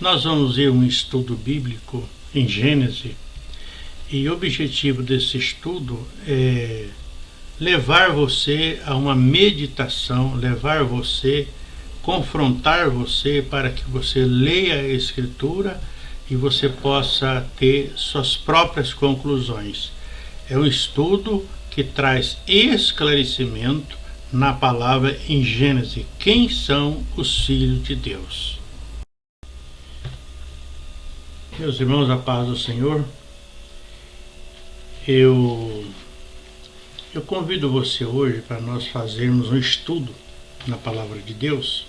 Nós vamos ver um estudo bíblico em Gênesis e o objetivo desse estudo é levar você a uma meditação, levar você, confrontar você para que você leia a Escritura e você possa ter suas próprias conclusões. É um estudo que traz esclarecimento na palavra em Gênesis. Quem são os filhos de Deus? Meus irmãos, a paz do Senhor, eu, eu convido você hoje para nós fazermos um estudo na Palavra de Deus,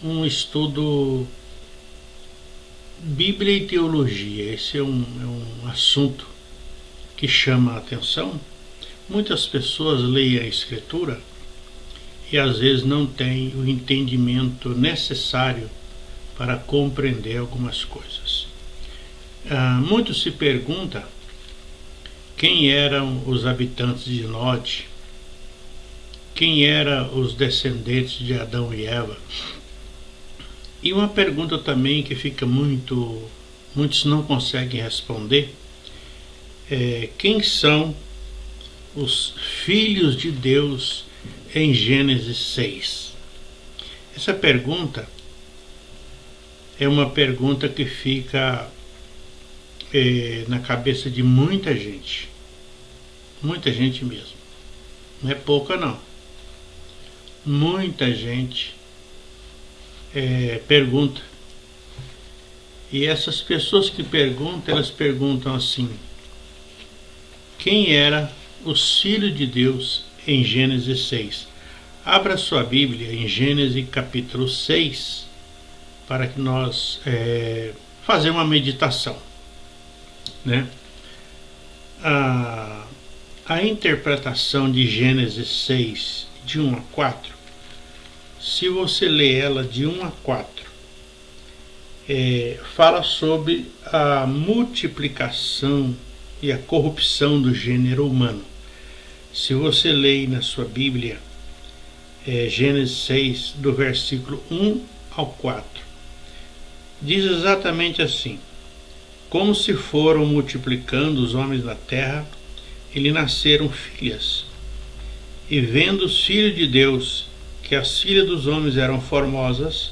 um estudo Bíblia e Teologia. Esse é um, é um assunto que chama a atenção. Muitas pessoas leem a Escritura e às vezes não têm o entendimento necessário para compreender algumas coisas. Ah, muito se pergunta quem eram os habitantes de Nod, quem eram os descendentes de Adão e Eva. E uma pergunta também que fica muito, muitos não conseguem responder, é quem são os filhos de Deus em Gênesis 6? Essa pergunta é uma pergunta que fica é, na cabeça de muita gente. Muita gente mesmo. Não é pouca não. Muita gente é, pergunta. E essas pessoas que perguntam, elas perguntam assim: quem era o Filho de Deus em Gênesis 6? Abra sua Bíblia em Gênesis capítulo 6 para que nós é, fazer uma meditação. Né? A, a interpretação de Gênesis 6, de 1 a 4, se você ler ela de 1 a 4, é, fala sobre a multiplicação e a corrupção do gênero humano. Se você ler na sua Bíblia, é, Gênesis 6, do versículo 1 ao 4, diz exatamente assim: Como se foram multiplicando os homens da terra, e lhe nasceram filhas. E vendo os filhos de Deus que as filhas dos homens eram formosas,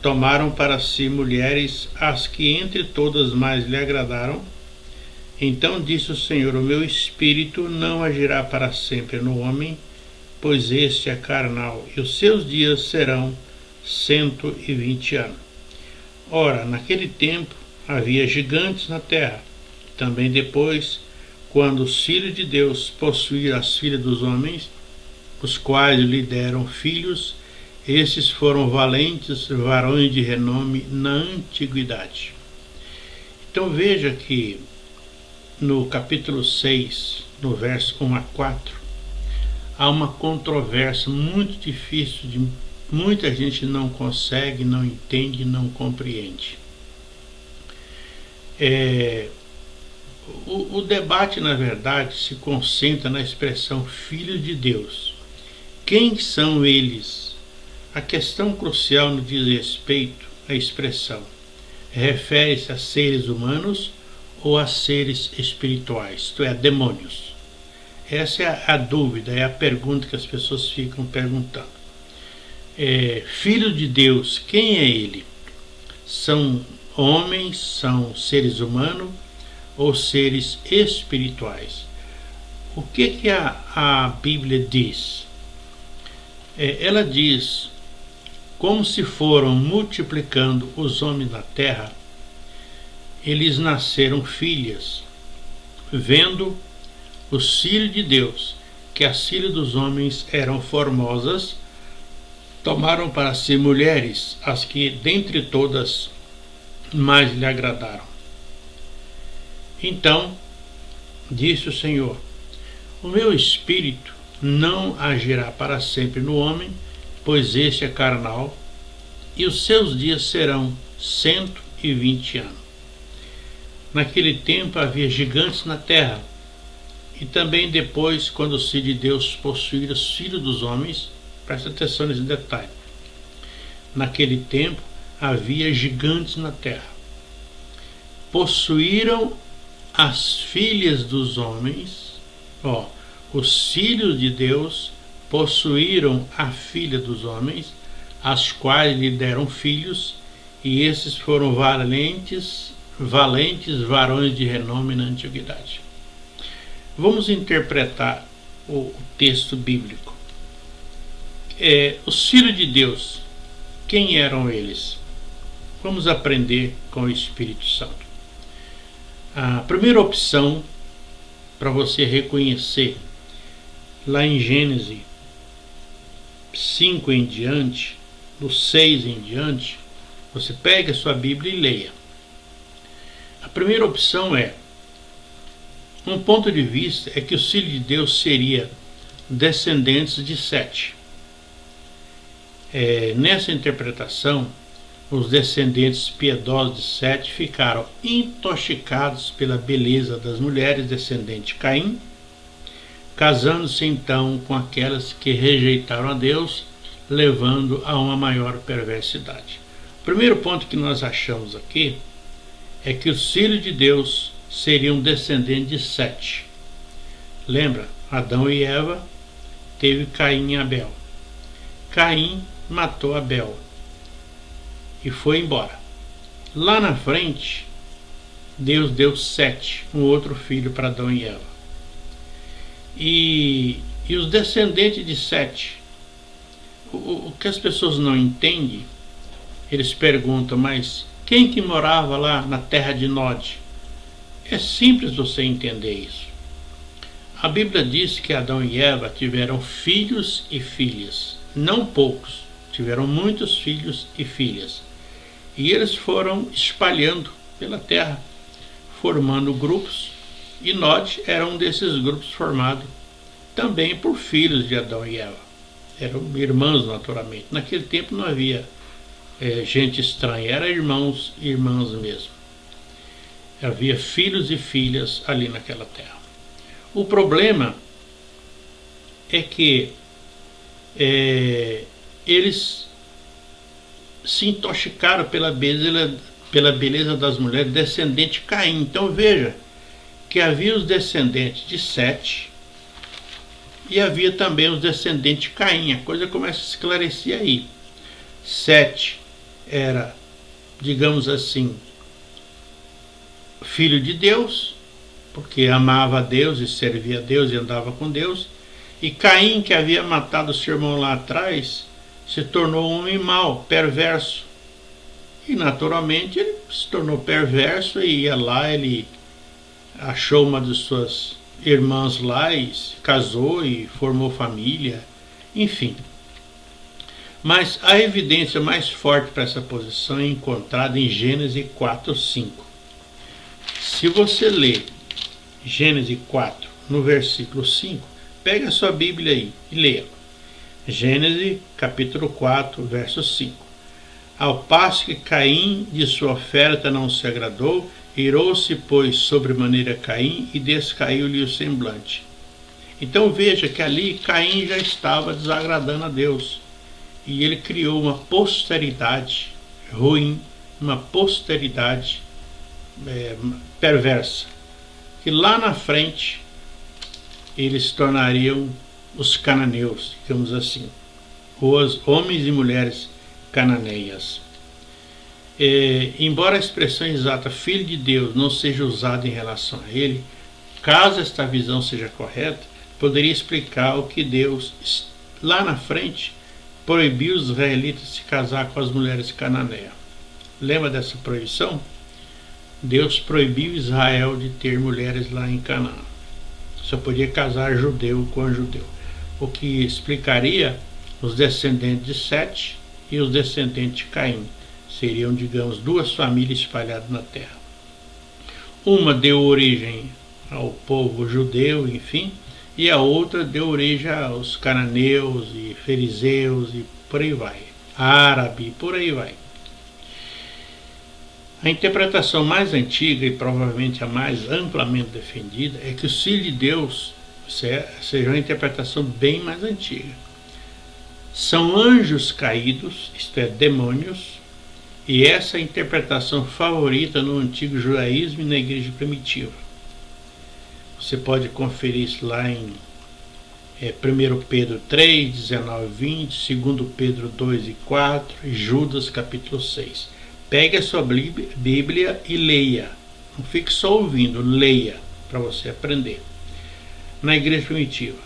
tomaram para si mulheres as que entre todas mais lhe agradaram. Então disse o Senhor: O meu espírito não agirá para sempre no homem, pois este é carnal, e os seus dias serão cento e vinte anos. Ora, naquele tempo havia gigantes na terra. Também depois, quando os filhos de Deus possuíram as filhas dos homens, os quais lhe deram filhos, esses foram valentes varões de renome na antiguidade. Então veja que no capítulo 6, no verso 1 a 4, há uma controvérsia muito difícil de muita gente não consegue, não entende, não compreende. É, o, o, debate, na verdade, se concentra na expressão Filho de Deus. Quem são eles? A questão crucial no diz respeito à expressão. Refere-se a seres humanos ou a seres espirituais, isto é, a demônios? Essa é a, a dúvida, é a pergunta que as pessoas ficam perguntando é, filho de Deus, quem é ele? São homens, são seres humanos ou seres espirituais? O que, que a, a Bíblia diz? É, ela diz, como se foram multiplicando os homens na terra, eles nasceram filhas, vendo os filhos de Deus, que as filhas dos homens eram formosas, tomaram para si mulheres as que dentre todas mais lhe agradaram. Então disse o Senhor: O meu espírito não agirá para sempre no homem, pois este é carnal, e os seus dias serão cento e vinte anos. Naquele tempo havia gigantes na terra, e também depois, quando os filhos de Deus possuíram os filhos dos homens, Preste atenção nesse detalhe. Naquele tempo havia gigantes na terra. Possuíram as filhas dos homens, ó, os filhos de Deus possuíram a filha dos homens, as quais lhe deram filhos, e esses foram valentes, valentes varões de renome na antiguidade. Vamos interpretar o texto bíblico. É, os filhos de Deus, quem eram eles? Vamos aprender com o Espírito Santo. A primeira opção para você reconhecer lá em Gênesis 5 em diante, do 6 em diante, você pega a sua Bíblia e leia. A primeira opção é um ponto de vista é que o filho de Deus seria descendentes de Sete. É, nessa interpretação, os descendentes piedosos de Sete ficaram intoxicados pela beleza das mulheres descendentes de Caim, casando-se então com aquelas que rejeitaram a Deus, levando a uma maior perversidade. O primeiro ponto que nós achamos aqui é que os filhos de Deus seriam descendentes de Sete. Lembra? Adão e Eva teve Caim e Abel. Caim matou Abel e foi embora. Lá na frente, Deus deu Sete, um outro filho para Adão e Eva. E, e os descendentes de Sete, o, o que as pessoas não entendem, eles perguntam, mas quem que morava lá na terra de Nod? É simples você entender isso. A Bíblia diz que Adão e Eva tiveram filhos e filhas, não poucos, tiveram muitos filhos e filhas. E eles foram espalhando pela terra, formando grupos, e Nod era um desses grupos formado também por filhos de Adão e Eva. Eram irmãos, naturalmente. Naquele tempo não havia é, gente estranha, eram irmãos e irmãs mesmo. Havia filhos e filhas ali naquela terra. O problema é que é, eles se intoxicaram pela beleza, pela beleza das mulheres descendente de Caim. Então veja que havia os descendentes de Sete e havia também os descendentes de Caim. A coisa começa a esclarecer aí. Sete era, digamos assim, filho de Deus, porque amava a Deus e servia a Deus e andava com Deus. E Caim, que havia matado seu irmão lá atrás, se tornou um homem mau, perverso. E naturalmente ele se tornou perverso e ia lá, ele achou uma de suas irmãs lá e se casou e formou família, enfim. Mas a evidência mais forte para essa posição é encontrada em Gênesis 4, 5. Se você ler Gênesis 4, no versículo 5, pega a sua Bíblia aí e leia. Gênesis capítulo 4, verso 5. Ao passo que Caim de sua oferta não se agradou, irou-se, pois, sobremaneira Caim e descaiu-lhe o semblante. Então veja que ali Caim já estava desagradando a Deus. E ele criou uma posteridade ruim, uma posteridade é, perversa. Que lá na frente eles se tornariam os cananeus, digamos assim, os homens e mulheres cananeias. É, embora a expressão exata filho de Deus não seja usada em relação a ele, caso esta visão seja correta, poderia explicar o que Deus, lá na frente, proibiu os israelitas de se casar com as mulheres cananeias. Lembra dessa proibição? Deus proibiu Israel de ter mulheres lá em Canaã. Só podia casar judeu com judeu o que explicaria os descendentes de Sete e os descendentes de Caim. Seriam, digamos, duas famílias espalhadas na terra. Uma deu origem ao povo judeu, enfim, e a outra deu origem aos cananeus e fariseus e por aí vai. Árabe, por aí vai. A interpretação mais antiga e provavelmente a mais amplamente defendida é que o Filho de Deus seja uma interpretação bem mais antiga. São anjos caídos, isto é, demônios, E essa é a interpretação favorita no antigo judaísmo e na igreja primitiva. Você pode conferir isso lá em é, 1 Pedro 3, 19 20, 2 Pedro 2 e 4 e Judas capítulo 6. Pegue a sua Bíblia e leia. Não fique só ouvindo, leia para você aprender. Na igreja primitiva,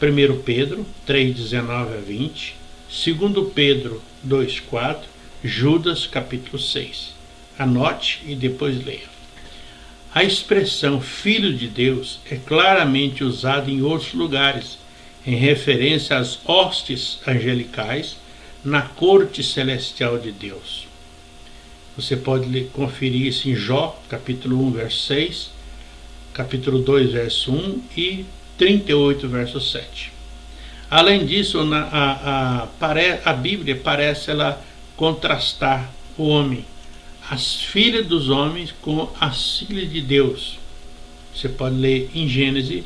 1 Pedro 3, 19 a 20, 2 Pedro 2, 4, Judas capítulo 6. Anote e depois leia. A expressão Filho de Deus é claramente usada em outros lugares, em referência às hostes angelicais na corte celestial de Deus. Você pode conferir isso em Jó, capítulo 1, verso 6, capítulo 2, verso 1 e 38, verso 7. Além disso, na, a, a, a Bíblia parece ela contrastar o homem as filhas dos homens com as filhas de Deus. Você pode ler em Gênesis,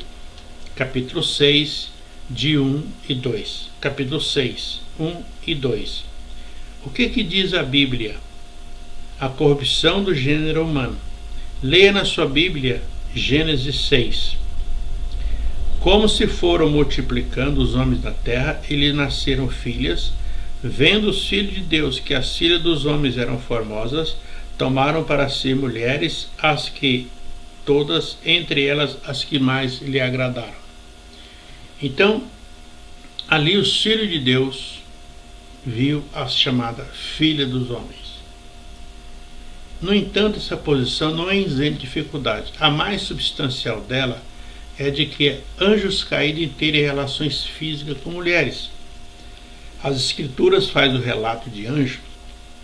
capítulo 6, de 1 e 2. Capítulo 6, 1 e 2. O que, que diz a Bíblia? A corrupção do gênero humano. Leia na sua Bíblia Gênesis 6. Como se foram multiplicando os homens da terra, eles nasceram filhas, vendo os filhos de Deus que as filhas dos homens eram formosas, tomaram para si mulheres as que todas, entre elas as que mais lhe agradaram. Então, ali o filho de Deus viu a chamada filha dos homens. No entanto, essa posição não é isenta de dificuldade. A mais substancial dela é de que anjos caídos terem relações físicas com mulheres. As escrituras fazem o relato de anjos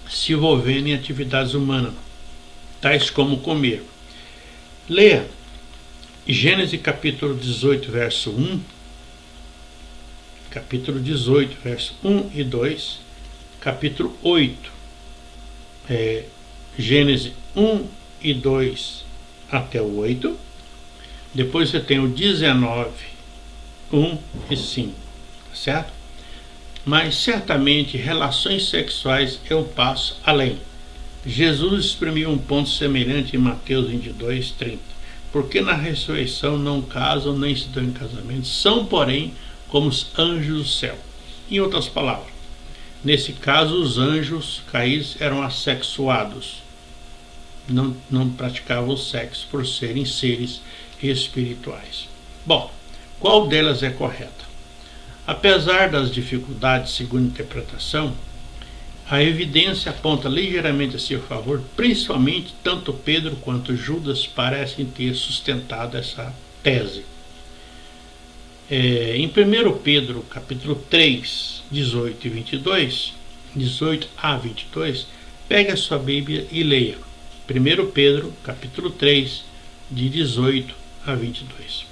se envolvendo em atividades humanas, tais como comer. Leia Gênesis capítulo 18, verso 1, capítulo 18, verso 1 e 2, capítulo 8, é, Gênesis 1 e 2 até o 8, depois você tem o 19, 1 e 5, tá certo? mas certamente relações sexuais é um passo além. Jesus exprimiu um ponto semelhante em Mateus 22, 30. Porque na ressurreição não casam nem se dão em casamento, são, porém, como os anjos do céu. Em outras palavras, nesse caso, os anjos caídos eram assexuados, não, não praticavam sexo por serem seres espirituais. Bom, qual delas é correta? Apesar das dificuldades, segundo a interpretação, a evidência aponta ligeiramente a seu favor, principalmente tanto Pedro quanto Judas parecem ter sustentado essa tese. É, em 1 Pedro capítulo 3, 18 e 22, 18 a 22, pegue a sua Bíblia e leia. 1 Pedro capítulo 3, de 18 a 22.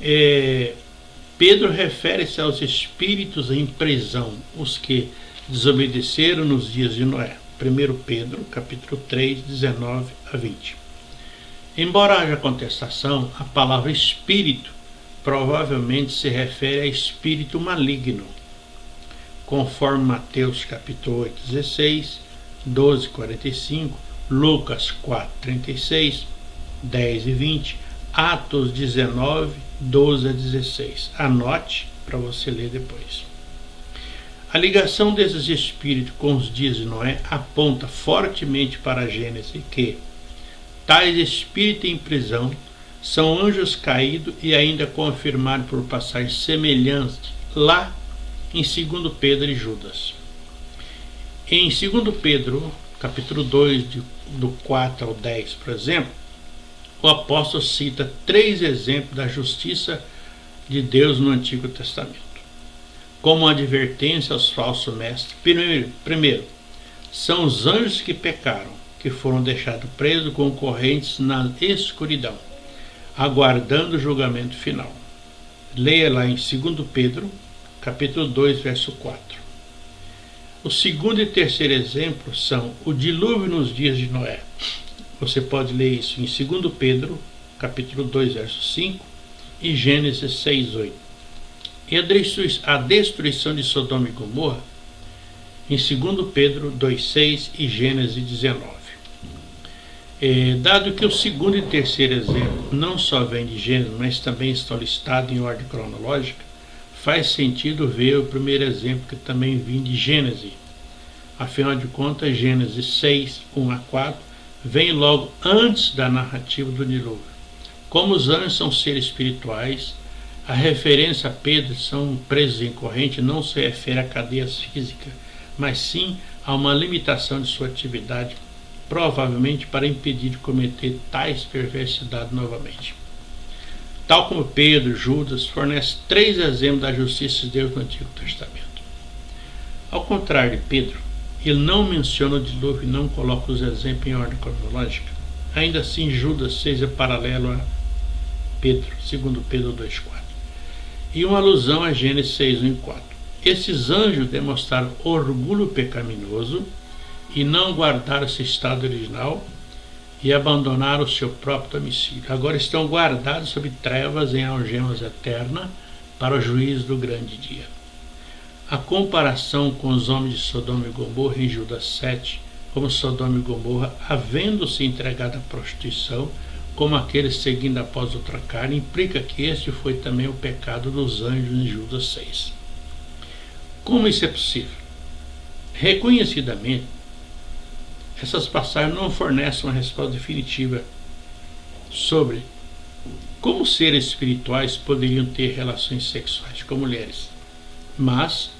É, Pedro refere-se aos espíritos em prisão, os que desobedeceram nos dias de Noé. 1 Pedro, capítulo 3, 19 a 20. Embora haja contestação, a palavra espírito provavelmente se refere a espírito maligno, conforme Mateus capítulo 8, 16, 12, 45, Lucas 4, 36, 10 e 20, Atos 19, 12 a 16. Anote para você ler depois. A ligação desses espíritos com os dias de Noé aponta fortemente para a Gênesis que tais espíritos em prisão são anjos caídos e ainda confirmados por passagem semelhante lá em 2 Pedro e Judas. Em 2 Pedro, capítulo 2, do 4 ao 10, por exemplo, o apóstolo cita três exemplos da justiça de Deus no Antigo Testamento. Como advertência aos falsos mestres, primeiro, primeiro são os anjos que pecaram, que foram deixados presos com correntes na escuridão, aguardando o julgamento final. Leia lá em 2 Pedro, capítulo 2, verso 4. O segundo e terceiro exemplo são o dilúvio nos dias de Noé, você pode ler isso em 2 Pedro, capítulo 2, verso 5 e Gênesis 6, 8. E a destruição de Sodoma e Gomorra em 2 Pedro 2,6 e Gênesis 19. É, dado que o segundo e terceiro exemplo não só vem de Gênesis, mas também estão listados em ordem cronológica, faz sentido ver o primeiro exemplo que também vem de Gênesis. Afinal de contas, Gênesis 6, 1 a 4, vem logo antes da narrativa do dilúvio. Como os anjos são seres espirituais, a referência a Pedro são presos em corrente não se refere a cadeias físicas, mas sim a uma limitação de sua atividade, provavelmente para impedir de cometer tais perversidades novamente. Tal como Pedro, Judas, fornece três exemplos da justiça de Deus no Antigo Testamento. Ao contrário de Pedro, ele não menciona o dilúvio e não coloca os exemplos em ordem cronológica. Ainda assim, Judas seja paralelo a Pedro, segundo Pedro 2,4 e uma alusão a Gênesis 6, 1 e 4. Esses anjos demonstraram orgulho pecaminoso e não guardaram seu estado original e abandonaram o seu próprio domicílio. Agora estão guardados sob trevas em algemas eternas para o juízo do grande dia. A comparação com os homens de Sodoma e Gomorra em Judas 7, como Sodoma e Gomorra, havendo-se entregado à prostituição, como aqueles seguindo após outra carne, implica que este foi também o pecado dos anjos em Judas 6. Como isso é possível? Reconhecidamente, essas passagens não fornecem uma resposta definitiva sobre como seres espirituais poderiam ter relações sexuais com mulheres. Mas,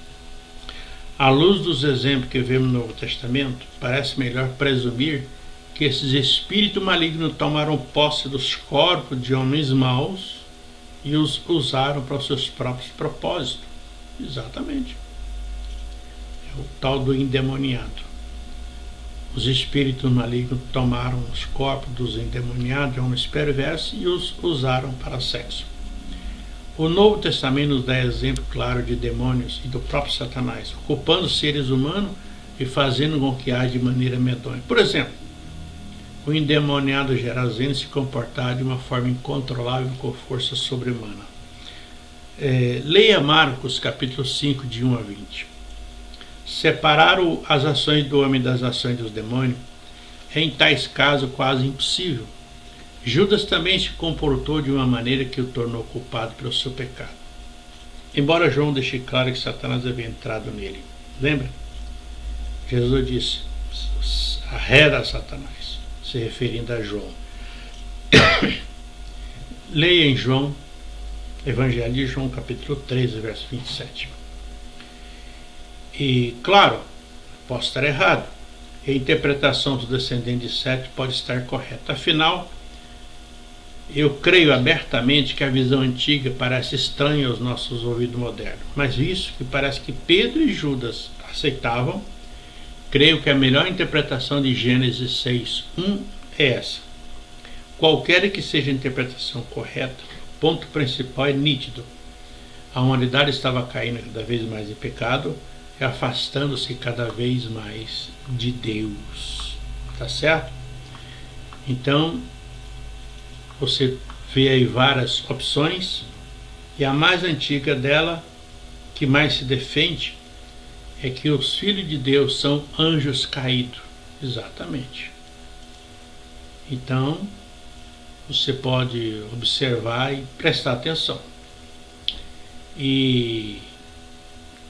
à luz dos exemplos que vemos no Novo Testamento, parece melhor presumir que esses espíritos malignos tomaram posse dos corpos de homens maus e os usaram para os seus próprios propósitos. Exatamente. É o tal do endemoniado. Os espíritos malignos tomaram os corpos dos endemoniados, de homens perversos, e os usaram para sexo. O Novo Testamento nos dá exemplo claro de demônios e do próprio Satanás, ocupando seres humanos e fazendo com que haja de maneira medonha. Por exemplo, o endemoniado Gerazeno se comportar de uma forma incontrolável com força sobre-humana. É, leia Marcos capítulo 5, de 1 a 20. Separar as ações do homem das ações dos demônios é em tais casos quase impossível. Judas também se comportou de uma maneira que o tornou culpado pelo seu pecado. Embora João deixe claro que Satanás havia entrado nele. Lembra? Jesus disse, arreda Satanás se referindo a João. Leia em João, Evangelho de João, capítulo 13, verso 27. E, claro, posso estar errado. A interpretação do descendente de Sete pode estar correta. Afinal, eu creio abertamente que a visão antiga parece estranha aos nossos ouvidos modernos, mas isso que parece que Pedro e Judas aceitavam Creio que a melhor interpretação de Gênesis 6, 1 é essa. Qualquer que seja a interpretação correta, o ponto principal é nítido. A humanidade estava caindo cada vez mais em pecado afastando-se cada vez mais de Deus. Tá certo? Então, você vê aí várias opções e a mais antiga dela, que mais se defende, é que os filhos de Deus são anjos caídos. Exatamente. Então, você pode observar e prestar atenção. E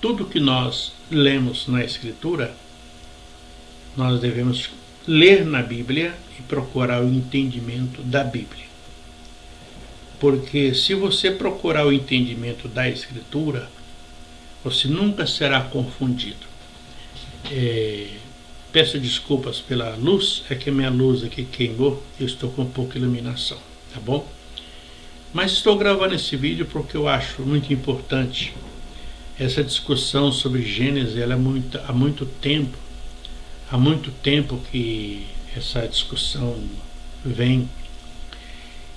tudo que nós lemos na Escritura, nós devemos ler na Bíblia e procurar o entendimento da Bíblia. Porque se você procurar o entendimento da Escritura, você nunca será confundido. É, peço desculpas pela luz, é que a minha luz aqui queimou, eu estou com pouca iluminação, tá bom? Mas estou gravando esse vídeo porque eu acho muito importante essa discussão sobre Gênesis, ela é muito, há muito tempo, há muito tempo que essa discussão vem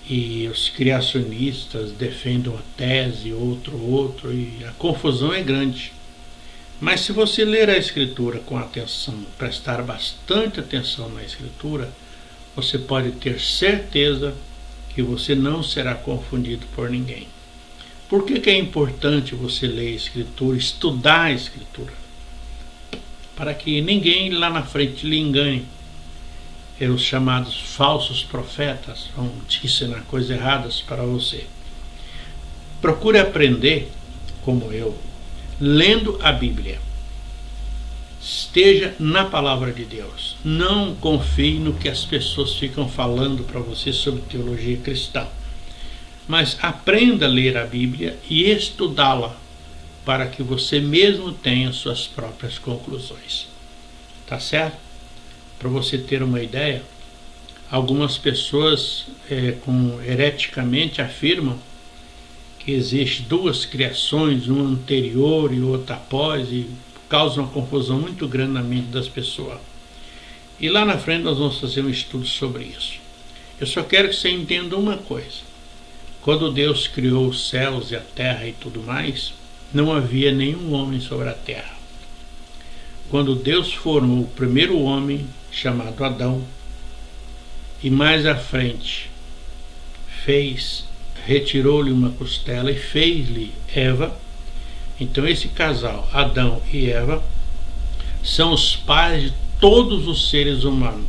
e os criacionistas defendem uma tese, outro, outro, e a confusão é grande. Mas se você ler a Escritura com atenção, prestar bastante atenção na Escritura, você pode ter certeza que você não será confundido por ninguém. Por que, que é importante você ler a Escritura, estudar a Escritura? para que ninguém lá na frente lhe engane. E os chamados falsos profetas vão te ensinar coisas erradas para você. Procure aprender, como eu, lendo a Bíblia. Esteja na palavra de Deus. Não confie no que as pessoas ficam falando para você sobre teologia cristã. Mas aprenda a ler a Bíblia e estudá-la para que você mesmo tenha suas próprias conclusões. Tá certo? Para você ter uma ideia, algumas pessoas é, com, hereticamente afirmam que existe duas criações, uma anterior e outra após, e causa uma confusão muito grande na mente das pessoas. E lá na frente nós vamos fazer um estudo sobre isso. Eu só quero que você entenda uma coisa. Quando Deus criou os céus e a terra e tudo mais, não havia nenhum homem sobre a terra. Quando Deus formou o primeiro homem, chamado Adão, e mais à frente fez, retirou-lhe uma costela e fez-lhe Eva, então esse casal, Adão e Eva, são os pais de todos os seres humanos.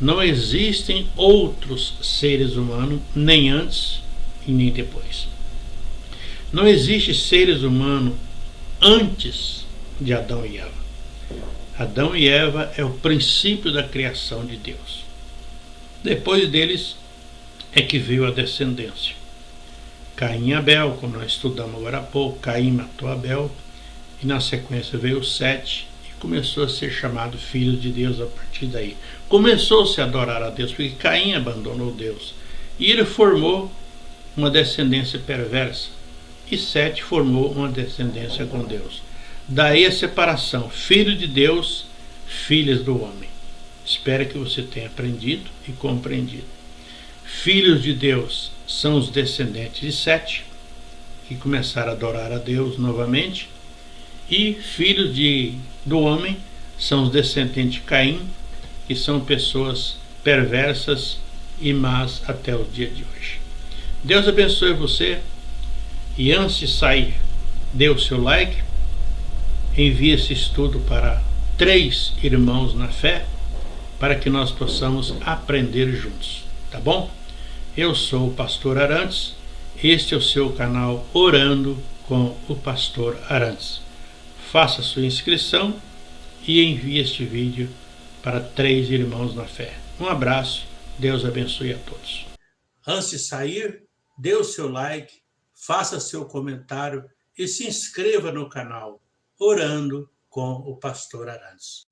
Não existem outros seres humanos, nem antes e nem depois. Não existe seres humanos antes de Adão e Eva. Adão e Eva é o princípio da criação de Deus. Depois deles é que veio a descendência. Caim e Abel, como nós estudamos agora há pouco, Caim matou Abel, e na sequência veio Sete, e começou a ser chamado filho de Deus a partir daí. Começou-se a adorar a Deus, porque Caim abandonou Deus. E ele formou uma descendência perversa e Sete formou uma descendência com Deus. Daí a separação, filho de Deus, filhas do homem. Espero que você tenha aprendido e compreendido. Filhos de Deus são os descendentes de Sete, que começaram a adorar a Deus novamente, e filhos de, do homem são os descendentes de Caim, que são pessoas perversas e más até o dia de hoje. Deus abençoe você. E antes de sair, dê o seu like, envie esse estudo para três irmãos na fé, para que nós possamos aprender juntos, tá bom? Eu sou o pastor Arantes, este é o seu canal Orando com o pastor Arantes. Faça sua inscrição e envie este vídeo para três irmãos na fé. Um abraço, Deus abençoe a todos. Antes de sair, dê o seu like, faça seu comentário e se inscreva no canal Orando com o Pastor Arantes.